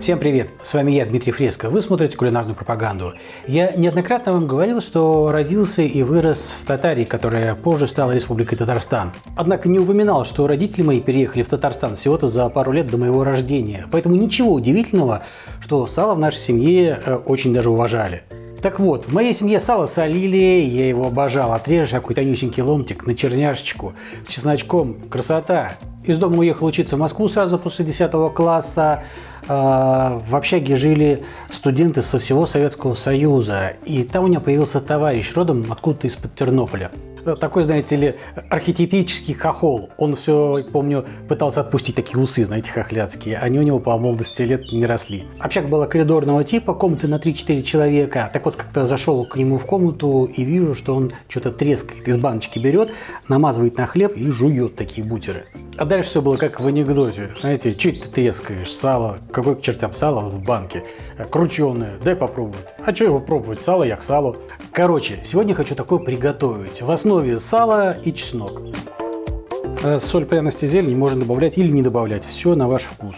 Всем привет! С вами я, Дмитрий Фреско. Вы смотрите кулинарную пропаганду. Я неоднократно вам говорил, что родился и вырос в Татарии, которая позже стала Республикой Татарстан. Однако не упоминал, что родители мои переехали в Татарстан всего-то за пару лет до моего рождения. Поэтому ничего удивительного, что сало в нашей семье э, очень даже уважали. Так вот, в моей семье сало солили, я его обожал. Отрежешь какой-то тонюсенький ломтик на черняшечку с чесночком. Красота! Из дома уехал учиться в Москву сразу после 10 класса. А, в общаге жили студенты со всего Советского Союза. И там у меня появился товарищ родом откуда-то из-под Тернополя такой, знаете ли, архетипический хохол. Он все, помню, пытался отпустить такие усы, знаете, хохляцкие. Они у него по молодости лет не росли. Общак была коридорного типа, комнаты на 3-4 человека. Так вот, как-то зашел к нему в комнату и вижу, что он что-то трескает, из баночки берет, намазывает на хлеб и жует такие бутеры. А дальше все было как в анекдоте. Знаете, чуть ты трескаешь? Сало. Какой к чертям сало в банке? Крученое. Дай попробовать. А что его пробовать? Сало я к салу. Короче, сегодня хочу такое приготовить. В основе сала и чеснок. А соль, пряности, зелень можно добавлять или не добавлять. Все на ваш вкус.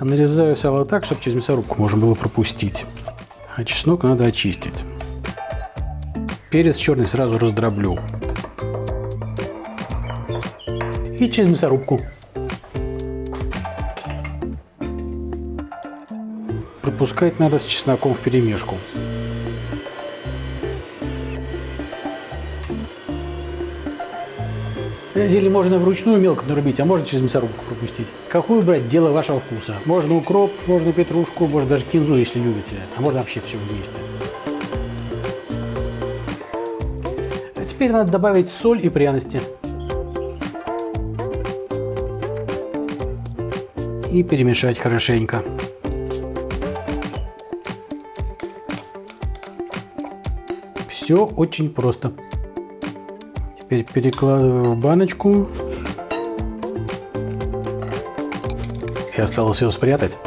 Нарезаю сало так, чтобы через мясорубку можно было пропустить. А чеснок надо очистить. Перец черный сразу раздроблю. И через мясорубку. Пропускать надо с чесноком в перемешку. Зелень можно вручную мелко нарубить, а можно через мясорубку пропустить. Какую брать, дело вашего вкуса. Можно укроп, можно петрушку, можно даже кинзу, если любите. А можно вообще все вместе. А теперь надо добавить соль и пряности. И перемешать хорошенько. Все очень просто. Теперь перекладываю в баночку. И осталось его спрятать.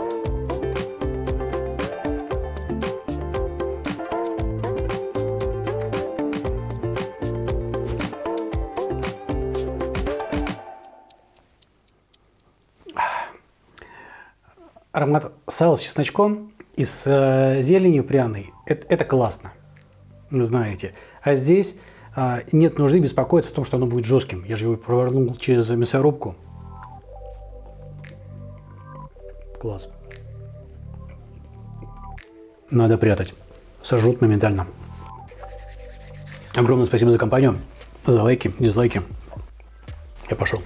Аромат сала с чесночком и с э, зеленью пряной это, это классно, знаете. А здесь а, нет нужды беспокоиться о том, что оно будет жестким. Я же его провернул через мясорубку. Класс. Надо прятать. Сожрут моментально. Огромное спасибо за компанию, за лайки, дизлайки. Я пошел.